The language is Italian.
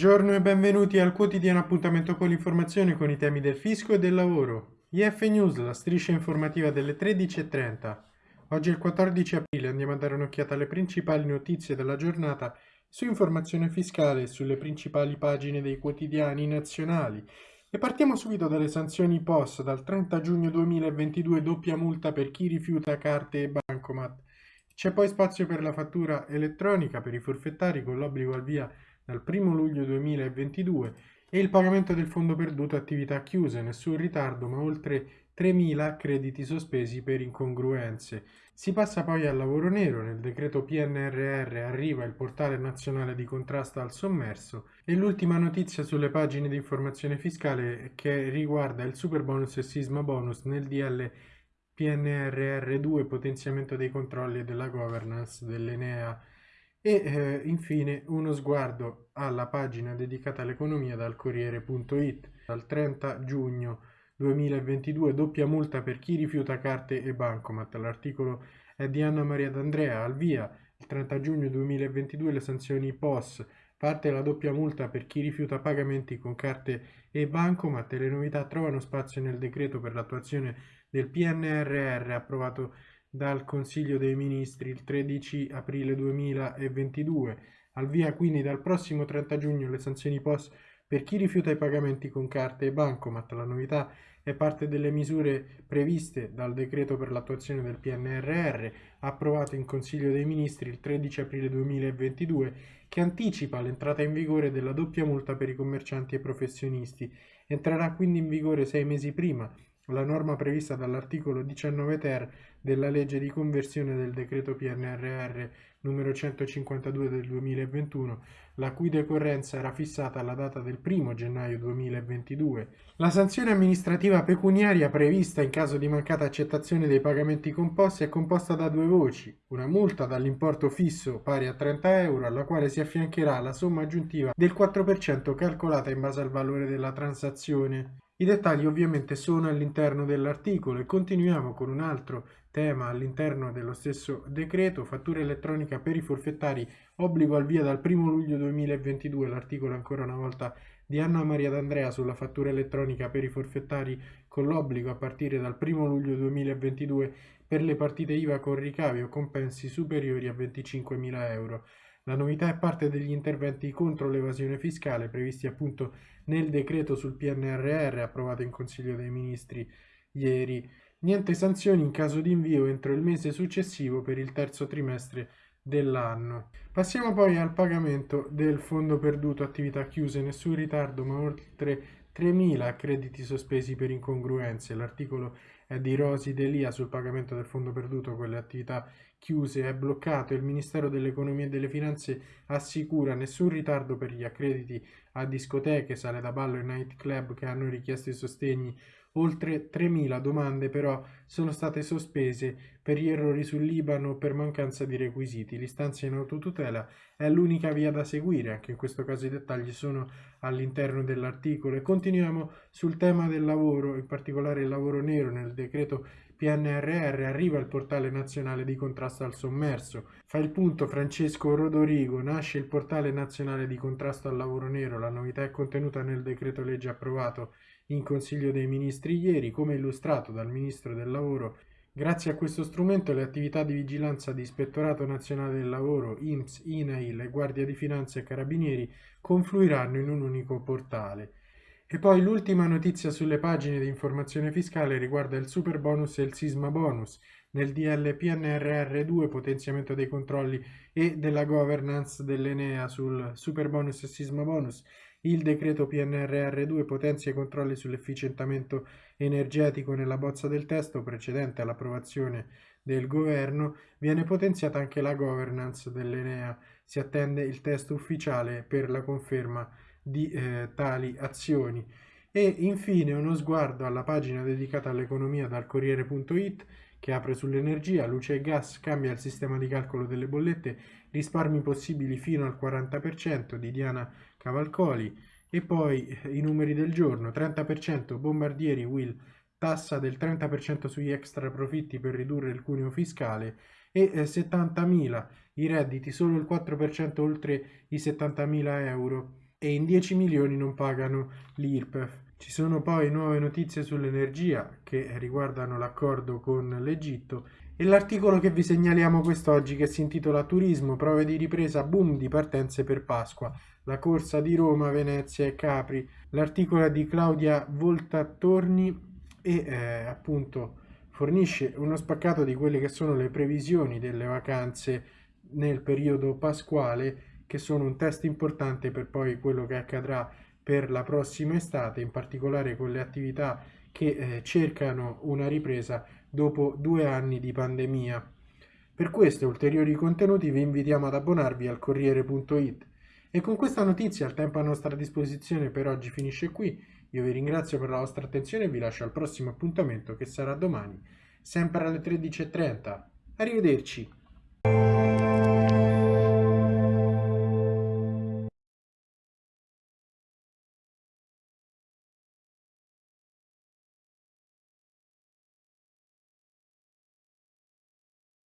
Buongiorno e benvenuti al quotidiano appuntamento con l'informazione con i temi del fisco e del lavoro. IF News, la striscia informativa delle 13.30. Oggi è il 14 aprile, andiamo a dare un'occhiata alle principali notizie della giornata su informazione fiscale e sulle principali pagine dei quotidiani nazionali. E partiamo subito dalle sanzioni POS. Dal 30 giugno 2022 doppia multa per chi rifiuta carte e bancomat. C'è poi spazio per la fattura elettronica per i forfettari con l'obbligo al via dal 1 luglio 2022 e il pagamento del fondo perduto attività chiuse, nessun ritardo ma oltre 3.000 crediti sospesi per incongruenze. Si passa poi al lavoro nero, nel decreto PNRR arriva il portale nazionale di contrasto al sommerso e l'ultima notizia sulle pagine di informazione fiscale che riguarda il super bonus e sisma bonus nel DL PNRR2 potenziamento dei controlli e della governance dell'Enea e eh, infine uno sguardo alla pagina dedicata all'economia dal Corriere.it dal 30 giugno 2022 doppia multa per chi rifiuta carte e bancomat. L'articolo è di Anna Maria D'Andrea. Al via il 30 giugno 2022 le sanzioni POS parte la doppia multa per chi rifiuta pagamenti con carte e bancomat. Le novità trovano spazio nel decreto per l'attuazione del PNRR approvato dal Consiglio dei Ministri il 13 aprile 2022. Al via quindi dal prossimo 30 giugno le sanzioni POS per chi rifiuta i pagamenti con carte e bancomat. La novità è parte delle misure previste dal decreto per l'attuazione del PNRR approvato in Consiglio dei Ministri il 13 aprile 2022 che anticipa l'entrata in vigore della doppia multa per i commercianti e professionisti. Entrerà quindi in vigore sei mesi prima la norma prevista dall'articolo 19 ter della legge di conversione del decreto PNRR numero 152 del 2021, la cui decorrenza era fissata alla data del 1 gennaio 2022. La sanzione amministrativa pecuniaria prevista in caso di mancata accettazione dei pagamenti composti è composta da due voci, una multa dall'importo fisso pari a 30 euro alla quale si affiancherà la somma aggiuntiva del 4% calcolata in base al valore della transazione. I dettagli ovviamente sono all'interno dell'articolo e continuiamo con un altro tema all'interno dello stesso decreto, fattura elettronica per i forfettari, obbligo al via dal 1 luglio 2022, l'articolo ancora una volta di Anna Maria D'Andrea sulla fattura elettronica per i forfettari con l'obbligo a partire dal 1 luglio 2022 per le partite IVA con ricavi o compensi superiori a 25.000 euro. La novità è parte degli interventi contro l'evasione fiscale previsti appunto nel decreto sul PNRR approvato in Consiglio dei Ministri ieri. Niente sanzioni in caso di invio entro il mese successivo per il terzo trimestre dell'anno. Passiamo poi al pagamento del fondo perduto attività chiuse, nessun ritardo ma oltre 3.000 crediti sospesi per incongruenze. L'articolo è di Rosi Delia sul pagamento del fondo perduto. Con le attività chiuse è bloccato. Il Ministero dell'Economia e delle Finanze assicura nessun ritardo per gli accrediti a discoteche, sale da ballo e nightclub che hanno richiesto i sostegni Oltre 3.000 domande però sono state sospese per gli errori sul Libano per mancanza di requisiti. L'istanza in autotutela è l'unica via da seguire, anche in questo caso i dettagli sono all'interno dell'articolo. E continuiamo sul tema del lavoro, in particolare il lavoro nero nel decreto PNRR arriva il portale nazionale di contrasto al sommerso. Fa il punto Francesco Rodorigo, nasce il portale nazionale di contrasto al lavoro nero, la novità è contenuta nel decreto legge approvato in Consiglio dei Ministri ieri, come illustrato dal Ministro del Lavoro. Grazie a questo strumento le attività di vigilanza di Ispettorato Nazionale del Lavoro, INPS, INAIL Guardia di Finanza e Carabinieri confluiranno in un unico portale. E poi l'ultima notizia sulle pagine di informazione fiscale riguarda il super bonus e il sisma bonus. Nel DL PNRR2 potenziamento dei controlli e della governance dell'Enea sul super bonus e sisma bonus il decreto PNRR2 potenzia i controlli sull'efficientamento energetico nella bozza del testo precedente all'approvazione del governo, viene potenziata anche la governance dell'Enea. Si attende il testo ufficiale per la conferma di eh, tali azioni. E infine uno sguardo alla pagina dedicata all'economia dal Corriere.it che apre sull'energia, luce e gas, cambia il sistema di calcolo delle bollette, risparmi possibili fino al 40% di Diana Cavalcoli. E poi eh, i numeri del giorno. 30% bombardieri Will. Tassa del 30% sugli extra profitti per ridurre il cuneo fiscale. E 70.000 eh, i redditi solo il 4% oltre i 70.000 euro. E in 10 milioni non pagano l'IRPEF. Ci sono poi nuove notizie sull'energia che riguardano l'accordo con l'Egitto e l'articolo che vi segnaliamo quest'oggi che si intitola Turismo, prove di ripresa, boom di partenze per Pasqua, la corsa di Roma, Venezia e Capri, l'articolo di Claudia Voltattorni e eh, appunto fornisce uno spaccato di quelle che sono le previsioni delle vacanze nel periodo pasquale che sono un test importante per poi quello che accadrà per la prossima estate, in particolare con le attività che eh, cercano una ripresa dopo due anni di pandemia. Per questo e ulteriori contenuti vi invitiamo ad abbonarvi al Corriere.it. E con questa notizia il tempo a nostra disposizione per oggi finisce qui. Io vi ringrazio per la vostra attenzione e vi lascio al prossimo appuntamento che sarà domani, sempre alle 13.30. Arrivederci!